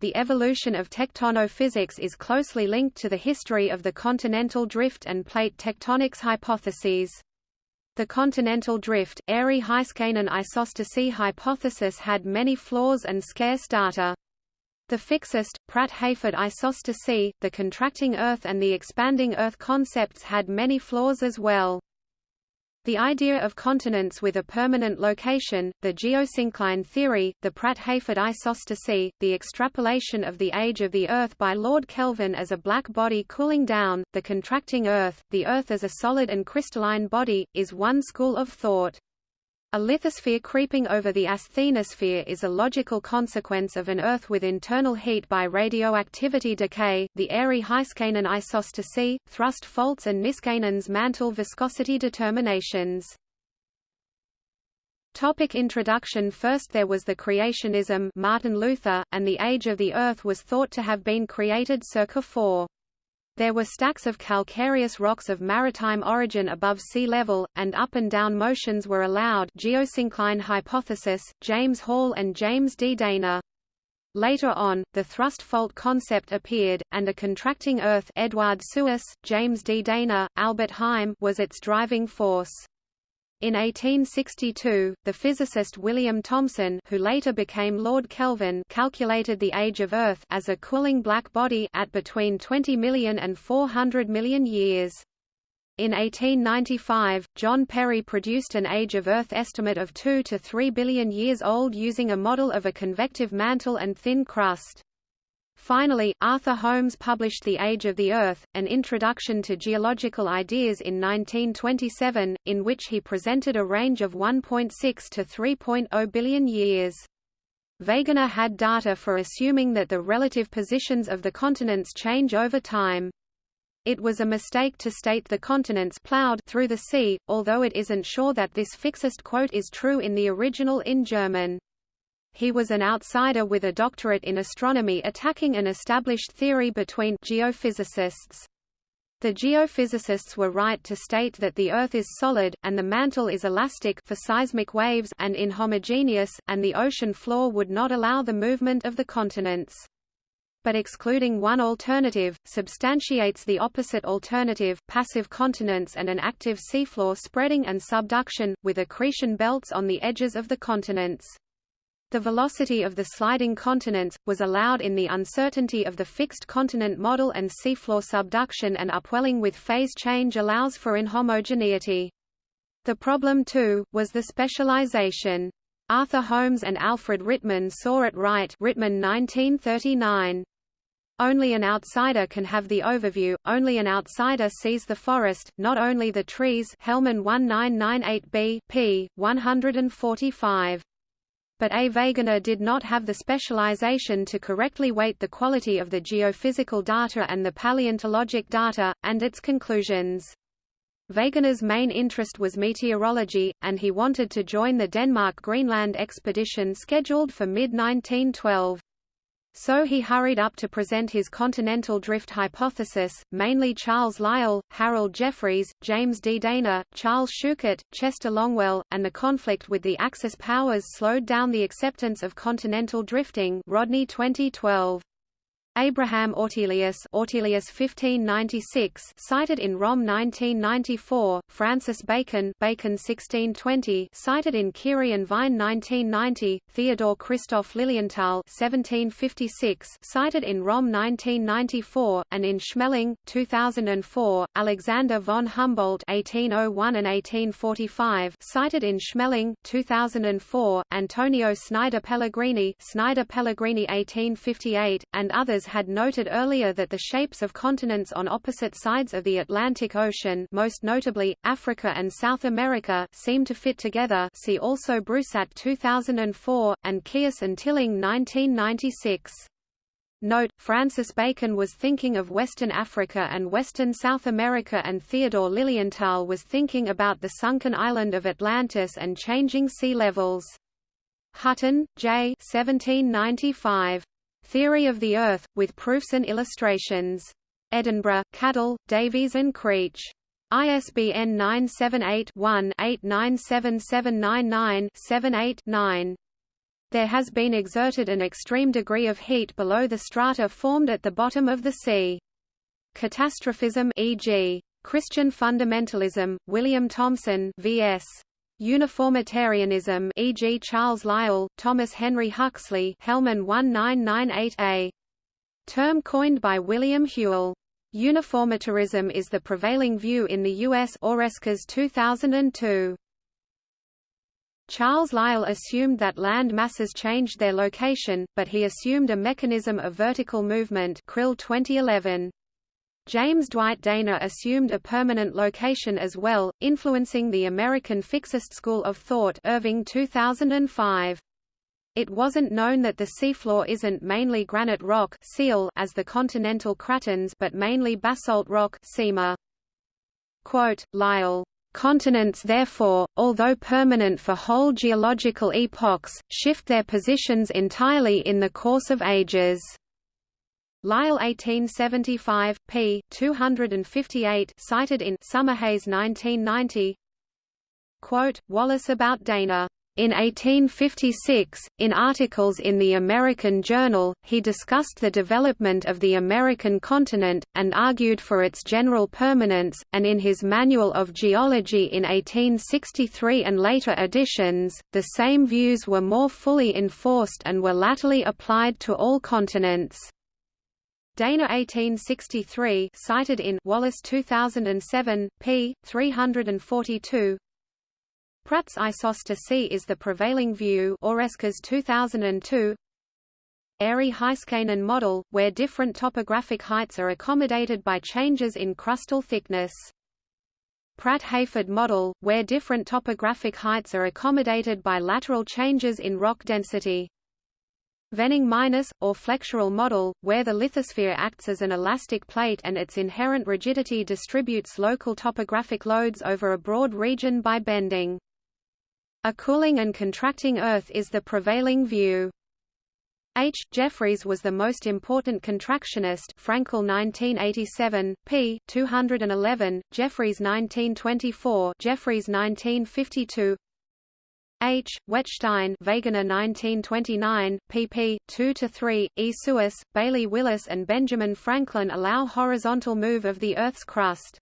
the evolution of tectonophysics is closely linked to the history of the continental drift and plate tectonics hypotheses. The continental drift, Airy-Heiskanen isostasy hypothesis had many flaws and scarce data. The fixist, Pratt-Hayford isostasy, the contracting Earth and the expanding Earth concepts had many flaws as well. The idea of continents with a permanent location, the geosyncline theory, the Pratt-Hayford isostasy, the extrapolation of the age of the Earth by Lord Kelvin as a black body cooling down, the contracting Earth, the Earth as a solid and crystalline body, is one school of thought. A lithosphere creeping over the asthenosphere is a logical consequence of an Earth with internal heat by radioactivity decay. The Airy-Heiskanen isostasy, thrust faults and Niskanen's mantle viscosity determinations. Topic introduction First there was the creationism Martin Luther, and the age of the Earth was thought to have been created circa 4. There were stacks of calcareous rocks of maritime origin above sea level, and up and down motions were allowed geosyncline hypothesis, James Hall and James D. Dana. Later on, the thrust fault concept appeared, and a contracting Earth Edward Suess, James D. Dana, Albert Heim was its driving force. In 1862, the physicist William Thomson who later became Lord Kelvin calculated the age of Earth as a cooling black body at between 20 million and 400 million years. In 1895, John Perry produced an age of Earth estimate of 2 to 3 billion years old using a model of a convective mantle and thin crust. Finally, Arthur Holmes published The Age of the Earth, an introduction to geological ideas in 1927, in which he presented a range of 1.6 to 3.0 billion years. Wegener had data for assuming that the relative positions of the continents change over time. It was a mistake to state the continents plowed through the sea, although it isn't sure that this fixist quote is true in the original in German. He was an outsider with a doctorate in astronomy attacking an established theory between geophysicists. The geophysicists were right to state that the Earth is solid, and the mantle is elastic for seismic waves and inhomogeneous, and the ocean floor would not allow the movement of the continents. But excluding one alternative, substantiates the opposite alternative passive continents and an active seafloor spreading and subduction, with accretion belts on the edges of the continents. The velocity of the sliding continents, was allowed in the uncertainty of the fixed continent model and seafloor subduction and upwelling with phase change allows for inhomogeneity. The problem too, was the specialization. Arthur Holmes and Alfred Rittmann saw it right Rittmann 1939. Only an outsider can have the overview, only an outsider sees the forest, not only the trees Hellman 1998b p. 145 but A. Wegener did not have the specialization to correctly weight the quality of the geophysical data and the paleontologic data, and its conclusions. Wegener's main interest was meteorology, and he wanted to join the Denmark-Greenland expedition scheduled for mid-1912. So he hurried up to present his continental drift hypothesis, mainly Charles Lyell, Harold Jeffreys, James D. Dana, Charles Schuchert, Chester Longwell, and the conflict with the Axis powers slowed down the acceptance of continental drifting Rodney 2012. Abraham Ortelius, Ortelius 1596, cited in Romm 1994, Francis Bacon, Bacon 1620, cited in Curie and Vine 1990, Theodore Christoph Lilienthal 1756, cited in Romm 1994, and in Schmeling 2004, Alexander von Humboldt 1801 and 1845, cited in Schmeling 2004, Antonio Snider Pellegrini, Snider Pellegrini 1858, and others had noted earlier that the shapes of continents on opposite sides of the Atlantic Ocean most notably, Africa and South America seem to fit together see also Broussat 2004, and Kious and Tilling 1996. Note, Francis Bacon was thinking of Western Africa and Western South America and Theodore Lilienthal was thinking about the sunken island of Atlantis and changing sea levels. Hutton, J. 1795. Theory of the Earth, with proofs and illustrations. Edinburgh, Cadell, Davies and Creech. ISBN 978-1-897799-78-9. There has been exerted an extreme degree of heat below the strata formed at the bottom of the sea. Catastrophism e.g. Christian fundamentalism, William Thomson vs. Uniformitarianism e.g. Charles Lyell, Thomas Henry Huxley Hellman 1998a. Term coined by William Whewell. Uniformitarianism is the prevailing view in the U.S. Oreskes 2002. Charles Lyell assumed that land masses changed their location, but he assumed a mechanism of vertical movement Krill 2011. James Dwight Dana assumed a permanent location as well, influencing the American fixist school of thought Irving 2005. It wasn't known that the seafloor isn't mainly granite rock sial as the continental cratons but mainly basalt rock sima. Quote, Lyell, Continents therefore, although permanent for whole geological epochs, shift their positions entirely in the course of ages. Lyell 1875, p. 258 cited in Summerhayes 1990 Quote, Wallace about Dana in 1856, in articles in the American Journal, he discussed the development of the American continent, and argued for its general permanence, and in his Manual of Geology in 1863 and later editions, the same views were more fully enforced and were latterly applied to all continents. Dana 1863 cited in Wallace 2007, p. 342 Pratt's isostasy is the prevailing view Oreskes 2002 Airy-Heiskanen model, where different topographic heights are accommodated by changes in crustal thickness. Pratt-Hayford model, where different topographic heights are accommodated by lateral changes in rock density. Vening Meinesz, or flexural model, where the lithosphere acts as an elastic plate and its inherent rigidity distributes local topographic loads over a broad region by bending. A cooling and contracting Earth is the prevailing view. H. Jeffreys was the most important contractionist Frankel 1987, p. 211, Jeffreys 1924 Jeffreys 1952 H. Wettstein Wegener 1929, pp. 2–3, E. Suess, Bailey Willis and Benjamin Franklin allow horizontal move of the Earth's crust.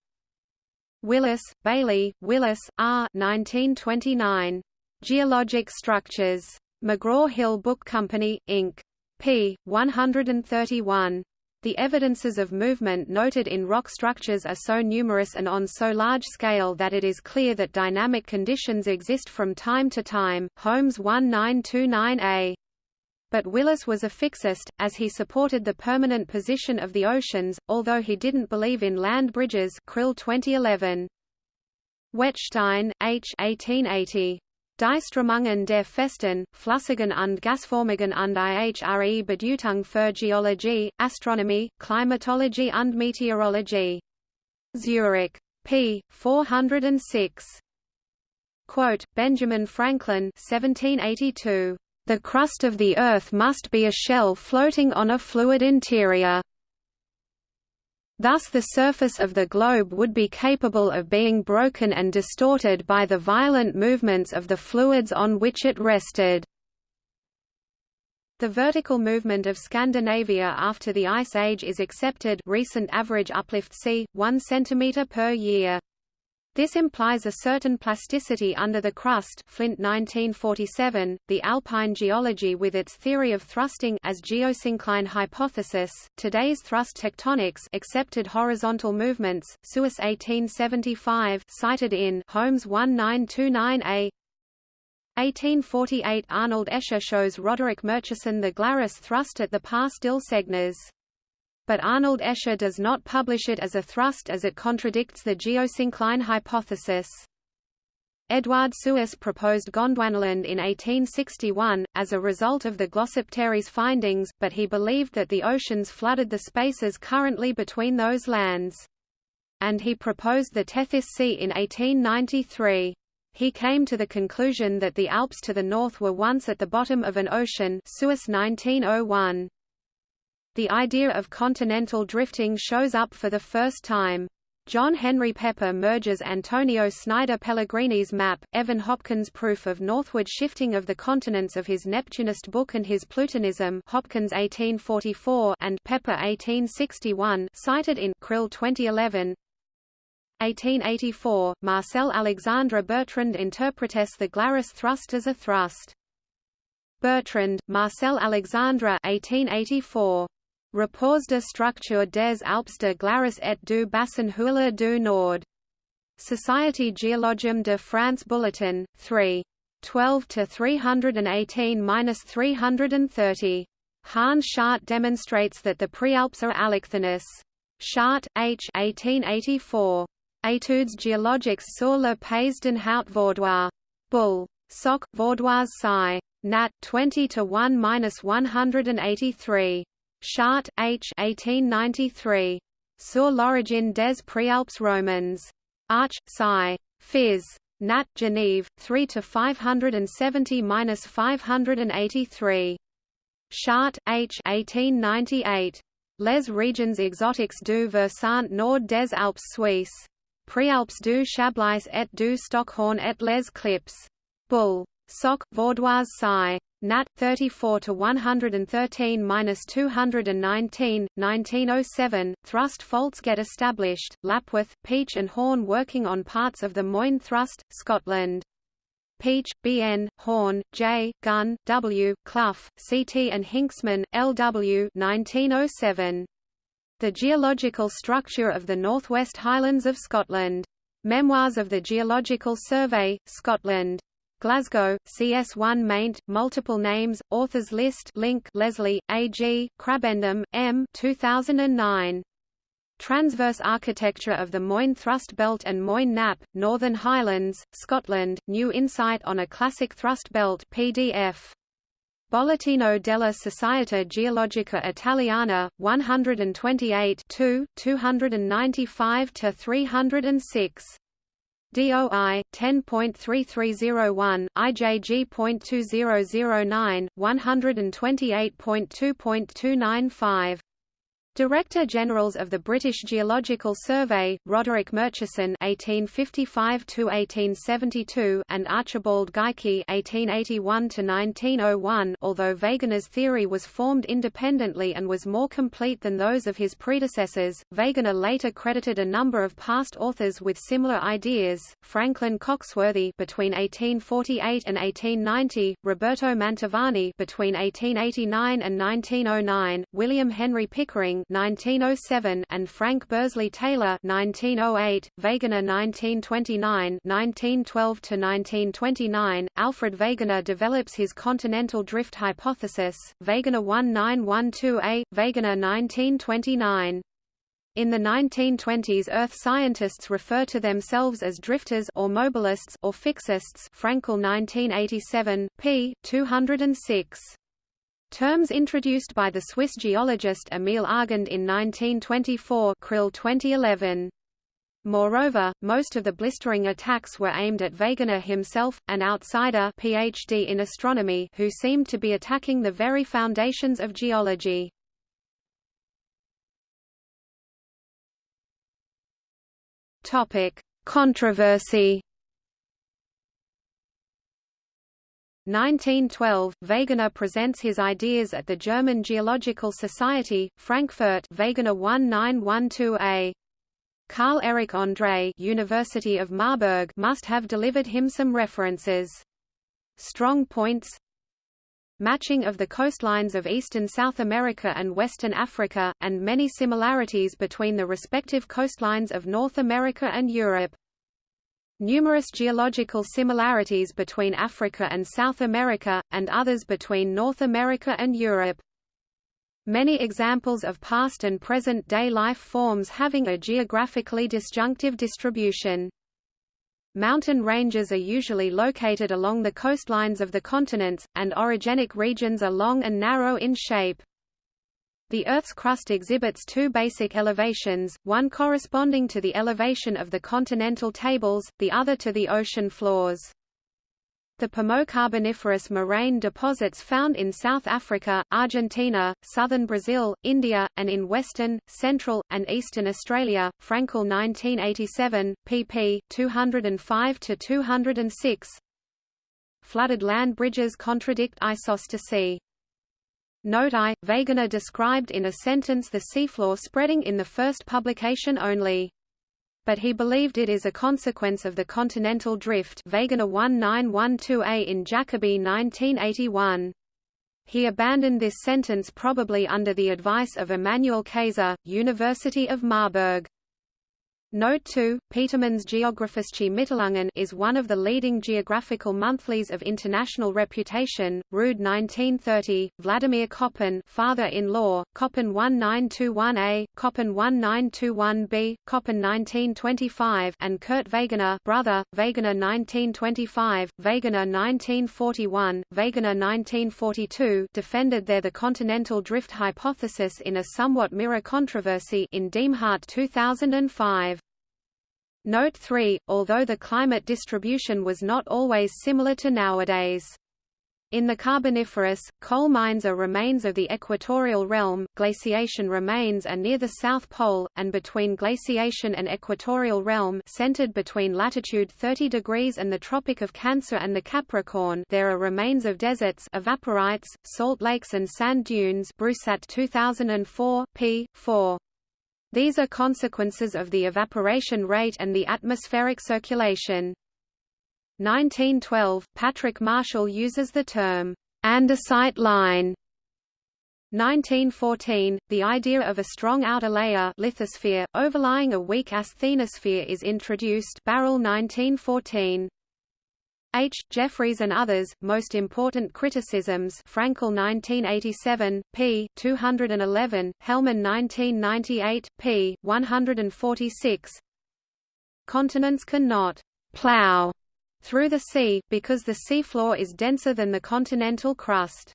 Willis, Bailey, Willis, R. 1929. Geologic Structures. McGraw-Hill Book Company, Inc. p. 131. The evidences of movement noted in rock structures are so numerous and on so large scale that it is clear that dynamic conditions exist from time to time. Holmes 1929a. But Willis was a fixist, as he supported the permanent position of the oceans, although he didn't believe in land bridges Krill 2011. Wettstein, H. 1880. Die Strömungen der Festen, Flüssigen und Gasformigen und ihre Bedeutung für Geologie, Astronomie, Klimatologie und Meteorologie. Zurich. p. 406. Quote, Benjamin Franklin 1782. The crust of the Earth must be a shell floating on a fluid interior. Thus the surface of the globe would be capable of being broken and distorted by the violent movements of the fluids on which it rested. The vertical movement of Scandinavia after the Ice Age is accepted recent average uplift c. 1 cm per year. This implies a certain plasticity under the crust Flint 1947, the alpine geology with its theory of thrusting as geosyncline hypothesis, today's thrust tectonics accepted horizontal movements, Suess 1875 cited in Holmes 1929a 1848 Arnold Escher shows Roderick Murchison the Glarus thrust at the Pass-Dill-Segnes but Arnold Escher does not publish it as a thrust as it contradicts the geosyncline hypothesis. Eduard Suess proposed Gondwanaland in 1861, as a result of the Glossopteris findings, but he believed that the oceans flooded the spaces currently between those lands. And he proposed the Tethys Sea in 1893. He came to the conclusion that the Alps to the north were once at the bottom of an ocean Suess 1901 the idea of continental drifting shows up for the first time. John Henry Pepper merges Antonio Snider Pellegrini's map, Evan Hopkins' proof of northward shifting of the continents of his Neptunist book and his Plutonism Hopkins 1844 and Pepper 1861 cited in Krill 2011 1884, Marcel Alexandre Bertrand interpretes the Glaris thrust as a thrust. Bertrand, Marcel Alexandre 1884. Rapports de structure des Alpes de Glaris et du bassin Houiller du Nord. Société Géologique de France Bulletin, 3. 12 to 318-330. Hahn chart demonstrates that the Prealps are allochthonous. Schardt, H. 1884. Études géologiques sur le pays d'un haut Vaudois. Bull. Soc. Vaudoise Sci. Nat. 20 to 1-183. Schardt, H. 1893. Sur l'origine des Préalpes romans. Arch, Sci. Phys. Nat. Genève, 3 to 570-583. Schardt, H. 1898. Les régions exotiques du versant nord des Alpes suisses. Préalpes du Chablais et du Stockhorn et les Clips. Bull. Soc. Vaudoise Sci. Nat. 34 to 113 219, 1907. Thrust faults get established. Lapworth, Peach, and Horne working on parts of the Moine Thrust, Scotland. Peach, B. N., Horne, J., Gunn, W., Clough, C. T. and Hinxman, L. W. 1907. The geological structure of the Northwest Highlands of Scotland. Memoirs of the Geological Survey, Scotland. Glasgow, CS1 maint, multiple names, authors list link Leslie, A.G., Krabendam, M. 2009. Transverse architecture of the Moine Thrust Belt and Moine Nappe, Northern Highlands, Scotland, new insight on a classic thrust belt PDF. Bollettino della Società Geologica Italiana, 128 295–306. DOI 10.3301 IJG.2009 128.2.295 Director Generals of the British Geological Survey, Roderick Murchison (1855–1872) and Archibald Geikie (1881–1901). Although Wegener's theory was formed independently and was more complete than those of his predecessors, Wegener later credited a number of past authors with similar ideas: Franklin Coxworthy between 1848 and 1890, Roberto Mantovani between 1889 and 1909, William Henry Pickering 1907 and Frank Bursley Taylor 1908, Wegener 1929 1912 to 1929. Alfred Wegener develops his continental drift hypothesis, Wegener 1912a, Wegener 1929. In the 1920s Earth scientists refer to themselves as drifters or mobilists or fixists Frankel 1987, p. 206. Terms introduced by the Swiss geologist Emil Argand in 1924 Krill 2011. Moreover, most of the blistering attacks were aimed at Wegener himself, an outsider PhD in astronomy who seemed to be attacking the very foundations of geology. Topic: Controversy 1912, Wegener presents his ideas at the German Geological Society, Frankfurt Wegener 1912a. Carl Erich André University of Marburg must have delivered him some references. Strong points Matching of the coastlines of eastern South America and western Africa, and many similarities between the respective coastlines of North America and Europe. Numerous geological similarities between Africa and South America, and others between North America and Europe. Many examples of past and present-day life forms having a geographically disjunctive distribution. Mountain ranges are usually located along the coastlines of the continents, and orogenic regions are long and narrow in shape. The Earth's crust exhibits two basic elevations, one corresponding to the elevation of the continental tables, the other to the ocean floors. The Permo-Carboniferous moraine deposits found in South Africa, Argentina, southern Brazil, India, and in western, central, and eastern Australia. Frankel 1987, pp. 205–206 Flooded land bridges contradict isostasy. Note I, Wegener described in a sentence the seafloor spreading in the first publication only but he believed it is a consequence of the continental drift Wegener 1912a in Jacobi 1981. He abandoned this sentence probably under the advice of Emanuel Kayser, University of Marburg. Note 2, Petermann's Geographische Mitteilungen is one of the leading geographical monthlies of international reputation. Rude 1930, Vladimir Koppen, father-in-law, Koppen 1921a, Koppen 1921b, Koppen 1925, and Kurt Wegener, brother, Wegener 1925, Wegener 1941, Wegener 1942, defended there the continental drift hypothesis in a somewhat mirror controversy in Demhardt 2005. Note 3, although the climate distribution was not always similar to nowadays. In the Carboniferous, coal mines are remains of the equatorial realm, glaciation remains are near the South Pole, and between glaciation and equatorial realm centered between latitude 30 degrees and the Tropic of Cancer and the Capricorn there are remains of deserts evaporites, salt lakes and sand dunes Brusat 2004, p. 4. These are consequences of the evaporation rate and the atmospheric circulation. 1912, Patrick Marshall uses the term, andesite line. 1914, the idea of a strong outer layer lithosphere, overlying a weak asthenosphere is introduced Barrell 1914. H. Jeffreys and others, most important criticisms Frankel 1987, p. 211, Hellman 1998, p. 146 Continents cannot «plow» through the sea, because the seafloor is denser than the continental crust.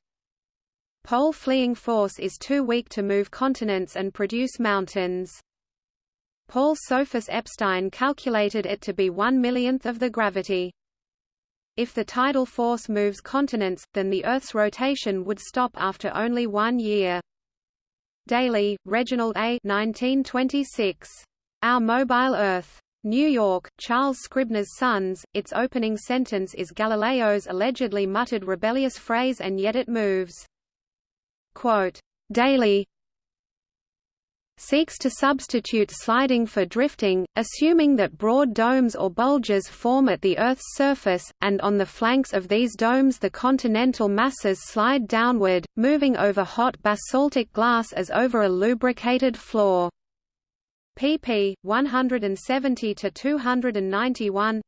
Pole fleeing force is too weak to move continents and produce mountains. Paul Sophus Epstein calculated it to be one millionth of the gravity. If the tidal force moves continents, then the Earth's rotation would stop after only one year. Daly, Reginald A. 1926. Our Mobile Earth. New York, Charles Scribner's Sons. Its opening sentence is Galileo's allegedly muttered rebellious phrase and yet it moves. Quote, Daly, seeks to substitute sliding for drifting, assuming that broad domes or bulges form at the Earth's surface, and on the flanks of these domes the continental masses slide downward, moving over hot basaltic glass as over a lubricated floor. pp. 170–291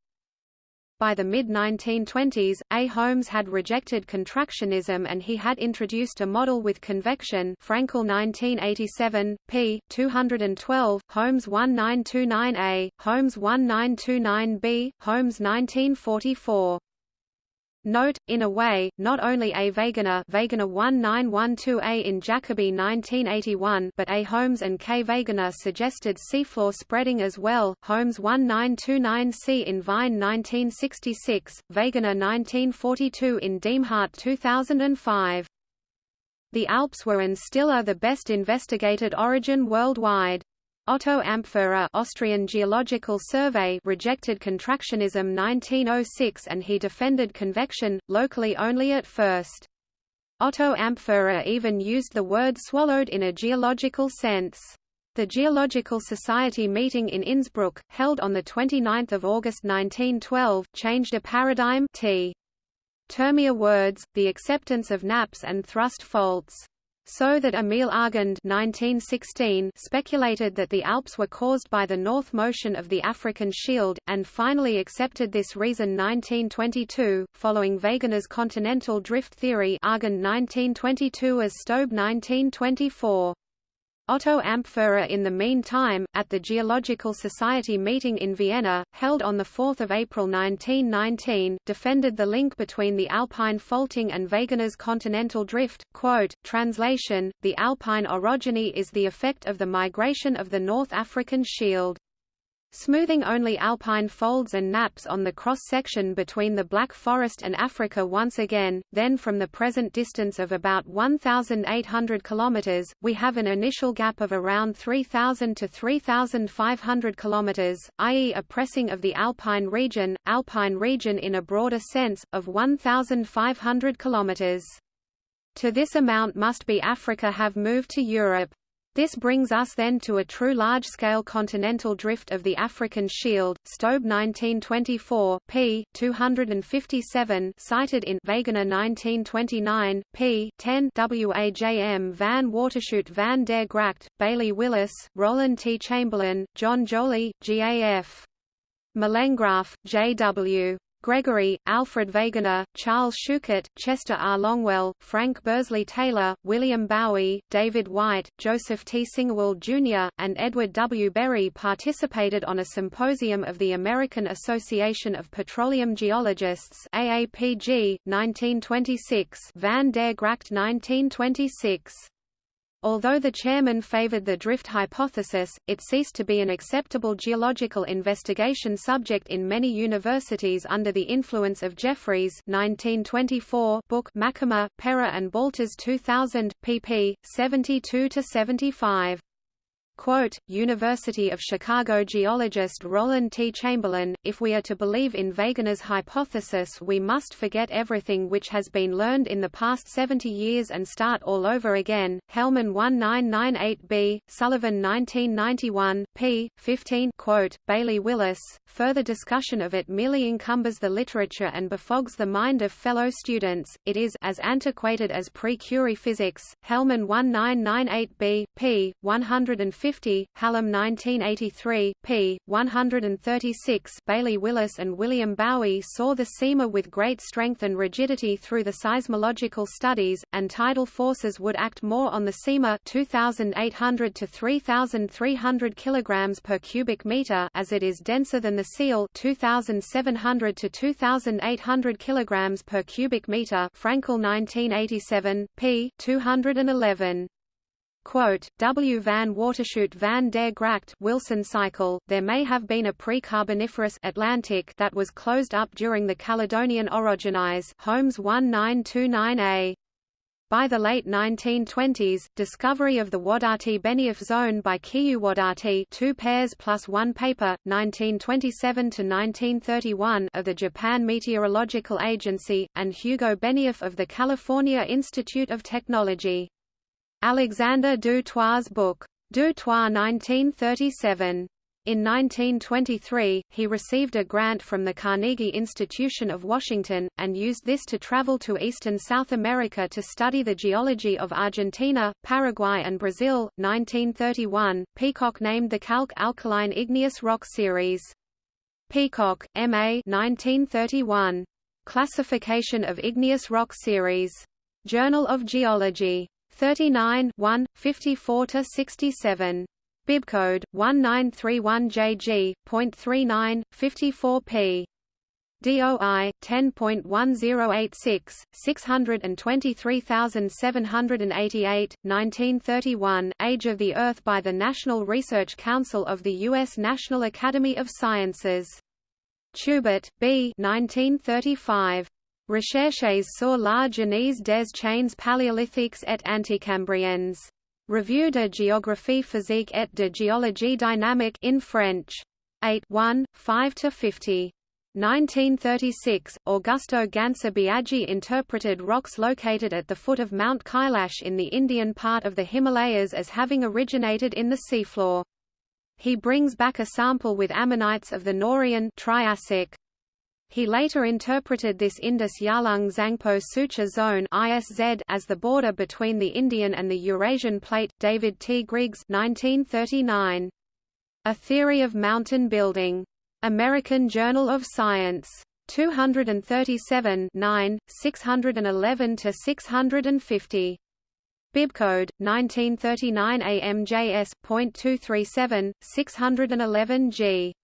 by the mid-1920s, A. Holmes had rejected contractionism and he had introduced a model with convection Frankel 1987, p. 212, Holmes 1929a, Holmes 1929b, Holmes 1944. Note, in a way, not only A. Wegener, Wegener 1912A in Jacobi 1981 but A. Holmes and K. Wegener suggested seafloor spreading as well, Holmes 1929C in Vine 1966, Wegener 1942 in Demhardt 2005. The Alps were and still are the best investigated origin worldwide. Otto Ampferer Austrian Geological Survey rejected contractionism 1906 and he defended convection, locally only at first. Otto Ampferer even used the word swallowed in a geological sense. The Geological Society meeting in Innsbruck, held on 29 August 1912, changed a paradigm t. Termia words, the acceptance of nappes and thrust faults so that Emil Argand 1916 speculated that the Alps were caused by the north motion of the African Shield, and finally accepted this reason 1922, following Wegener's continental drift theory Argand 1922 as Stobe 1924. Otto Ampferer in the meantime, at the Geological Society meeting in Vienna, held on 4 April 1919, defended the link between the alpine faulting and Wegener's continental drift. Quote, translation, the alpine orogeny is the effect of the migration of the North African shield. Smoothing only alpine folds and nappes on the cross-section between the Black Forest and Africa once again, then from the present distance of about 1,800 km, we have an initial gap of around 3,000 to 3,500 km, i.e. a pressing of the alpine region, alpine region in a broader sense, of 1,500 km. To this amount must be Africa have moved to Europe. This brings us then to a true large-scale continental drift of the African Shield, Stobe 1924, p. 257 cited in Wegener 1929, p. 10 WAJM van Waterschoot van der Gracht, Bailey Willis, Roland T. Chamberlain, John Joly, GAF. Molengraaff, J.W. Gregory, Alfred Wegener, Charles Schuchert, Chester R. Longwell, Frank Bursley Taylor, William Bowie, David White, Joseph T. Singewald Jr., and Edward W. Berry participated on a symposium of the American Association of Petroleum Geologists AAPG, 1926 Van der Gracht 1926. Although the chairman favored the drift hypothesis, it ceased to be an acceptable geological investigation subject in many universities under the influence of Jeffreys 1924 book Macama, Perra and Baltas 2000, pp. 72–75. Quote, University of Chicago geologist Roland T. Chamberlain, if we are to believe in Wegener's hypothesis we must forget everything which has been learned in the past 70 years and start all over again. Hellman 1998b, Sullivan 1991, p. 15 quote, Bailey Willis, further discussion of it merely encumbers the literature and befogs the mind of fellow students, it is as antiquated as pre-Curie physics. Hellman 1998b, p. 150 50, Hallam 1983, p. 136 Bailey Willis and William Bowie saw the sima with great strength and rigidity through the seismological studies, and tidal forces would act more on the sima 2,800 to 3,300 kg per cubic meter as it is denser than the sial 2,700 to 2,800 kg per cubic meter Frankel 1987, p. 211. Quote, W. van Waterschoot van der Gracht Wilson cycle, there may have been a pre-Carboniferous Atlantic that was closed up during the Caledonian orogenize Holmes 1929a. By the late 1920s, discovery of the Wadati-Benioff zone by Kiyoo Wadati two pairs plus one paper, 1927–1931 of the Japan Meteorological Agency, and Hugo Benioff of the California Institute of Technology. Alexander Du Toit's book, Du Toit 1937. In 1923, he received a grant from the Carnegie Institution of Washington, and used this to travel to eastern South America to study the geology of Argentina, Paraguay and Brazil. 1931, Peacock named the Calc alkaline igneous rock series. Peacock, M.A. 1931. Classification of igneous rock series. Journal of Geology. 39 1, 54–67. Bibcode, 1931JG.39, 54p. DOI 10.1086 623788 1931 Age of the Earth by the National Research Council of the US National Academy of Sciences Tubert B 1935 Recherches sur la genèse des chaînes paléolithiques et anticambriennes. Revue de géographie physique et de géologie dynamique in French. 8 1, 5–50. 1936, Augusto Gansser-Biaggi interpreted rocks located at the foot of Mount Kailash in the Indian part of the Himalayas as having originated in the seafloor. He brings back a sample with ammonites of the Norian Triassic. He later interpreted this Indus Yarlung Zangpo Suture Zone as the border between the Indian and the Eurasian Plate. David T. Griggs, 1939. A Theory of Mountain Building. American Journal of Science. 237 9, 611–650. Bibcode 1939 AMJS.237 611 G.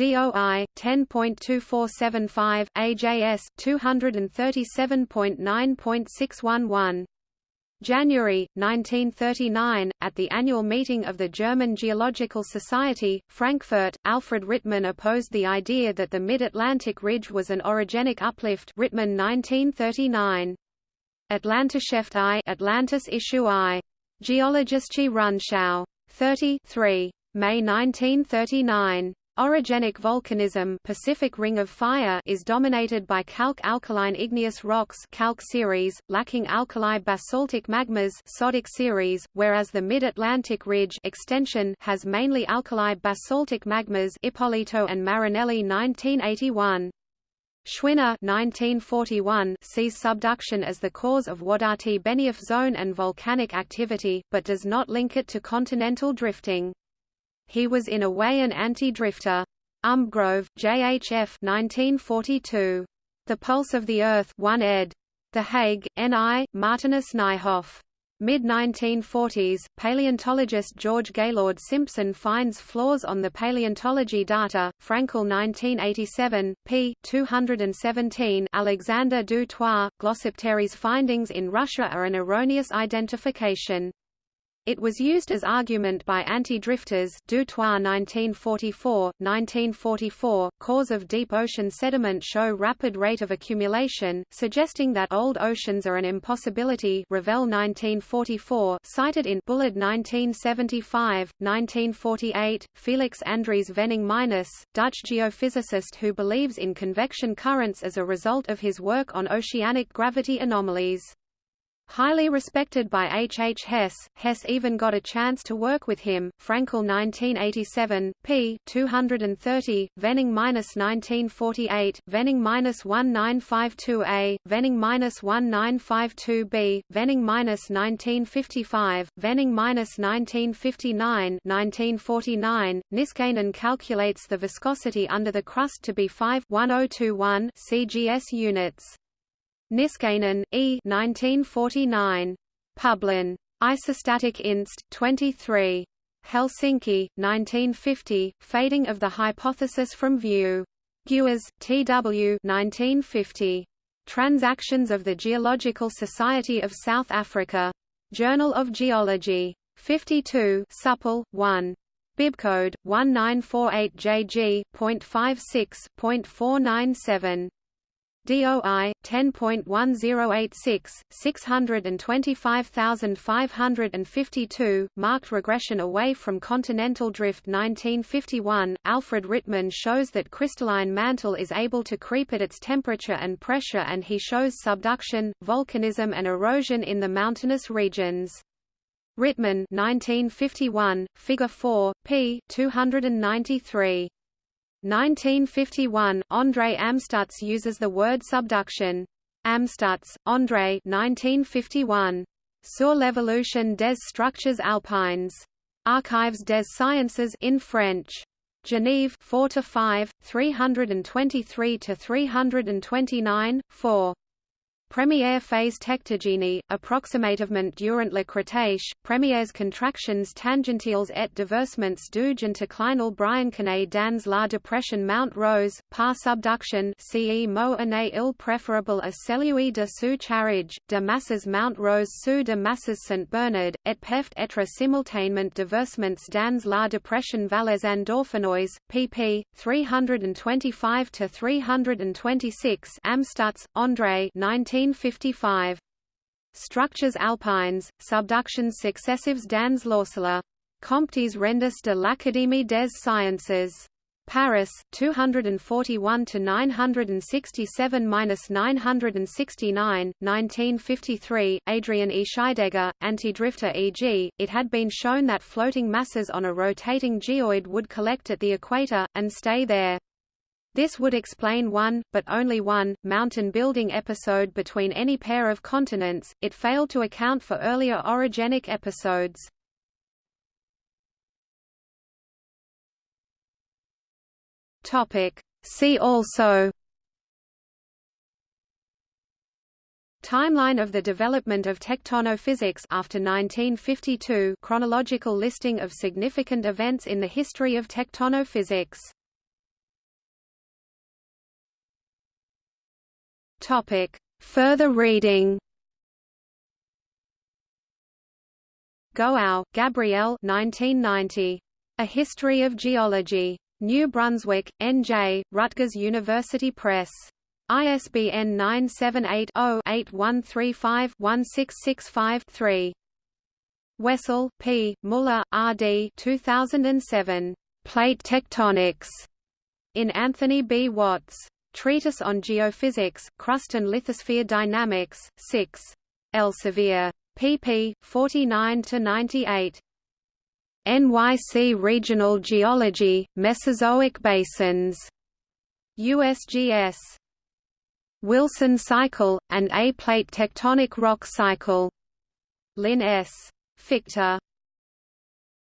DOI 10.2475 AJS 237.9.611 January, 1939, at the annual meeting of the German Geological Society, Frankfurt, Alfred Rittmann opposed the idea that the Mid-Atlantic Ridge was an orogenic uplift Rittmann 1939. Atlantische I Atlantis issue I. Geologische Rundschau. 33. May 1939. Orogenic volcanism Pacific Ring of Fire is dominated by calc-alkaline igneous rocks calc series, lacking alkali basaltic magmas sodic series, whereas the Mid-Atlantic Ridge extension has mainly alkali basaltic magmas Ippolito and Marinelli 1981. Schwinner 1941 sees subduction as the cause of Wadati-Benioff zone and volcanic activity, but does not link it to continental drifting. He was in a way an anti-drifter. Umbgrove, J.H.F. 1942. The Pulse of the Earth 1 ed. The Hague, N.I., Martinus Nijhoff. Mid-1940s, paleontologist George Gaylord Simpson finds flaws on the paleontology data. Frankel 1987, p. 217. Alexander du Toit, Glossopteris findings in Russia are an erroneous identification. It was used as argument by anti-drifters Du Toit 1944, 1944, cores of deep ocean sediment show rapid rate of accumulation, suggesting that old oceans are an impossibility Ravel 1944, cited in Bullard 1975, 1948, Felix Andries Vening-Meinesz, Dutch geophysicist who believes in convection currents as a result of his work on oceanic gravity anomalies. Highly respected by H. H. Hess, Hess even got a chance to work with him. Frankel 1987, p. 230, Venning-1948, Venning-1952a, Venning-1952b, Venning-1955, Venning-1959 1949. Niskanen calculates the viscosity under the crust to be 5 1021 cgs units. Niskanen, E. 1949. Publin. Isostatic Inst. 23. Helsinki, 1950. Fading of the hypothesis from view. Guers, T.W. 1950. Transactions of the Geological Society of South Africa. Journal of Geology. 52 Supple, 1. Bibcode 1948JG.56.497 DOI 10.1086 625552 marked regression away from continental drift 1951 Alfred Rittmann shows that crystalline mantle is able to creep at its temperature and pressure and he shows subduction volcanism and erosion in the mountainous regions. Rittmann 1951 figure 4 p 293 1951, André Amstutz uses the word subduction. Amstutz, André 1951. Sur l'évolution des structures alpines. Archives des sciences in French. Genève 4 to 5, 323 to 329, 4. Première phase tectogénie, approximativement durant le Crétâche, premières contractions tangentiales et déversements du anticlinal Briançonnet dans la dépression Mount Rose, par subduction ce mot année il préférable à celui de sous charriage, de masses Mount Rose sous de masses St Bernard, et peuvent être simultanément diversements dans la dépression Valais Andorfinois, pp. 325–326 Amstutz, André 19 1955. Structures alpines, subductions successives dans l'Orsola. Comptes rendus de l'Académie des Sciences. Paris, 241 to 967-969, 1953. Adrian E. Scheidegger, anti-drifter e.g., it had been shown that floating masses on a rotating geoid would collect at the equator and stay there. This would explain one, but only one, mountain building episode between any pair of continents, it failed to account for earlier orogenic episodes. See also Timeline of the development of tectonophysics after 1952 chronological listing of significant events in the history of tectonophysics Topic. Further reading Goau, Gabrielle 1990. A History of Geology. New Brunswick, N.J., Rutgers University Press. ISBN 978-0-8135-1665-3. Wessel, P., Muller, R. D. 2007. Plate Tectonics. In Anthony B. Watts. Treatise on Geophysics, Crust and Lithosphere Dynamics, 6. Elsevier. pp. 49–98. NYC Regional Geology, Mesozoic Basins. USGS. Wilson Cycle, and A-plate tectonic rock cycle. Lynn S. Fichter.